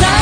抱